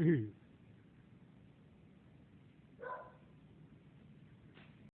Dude.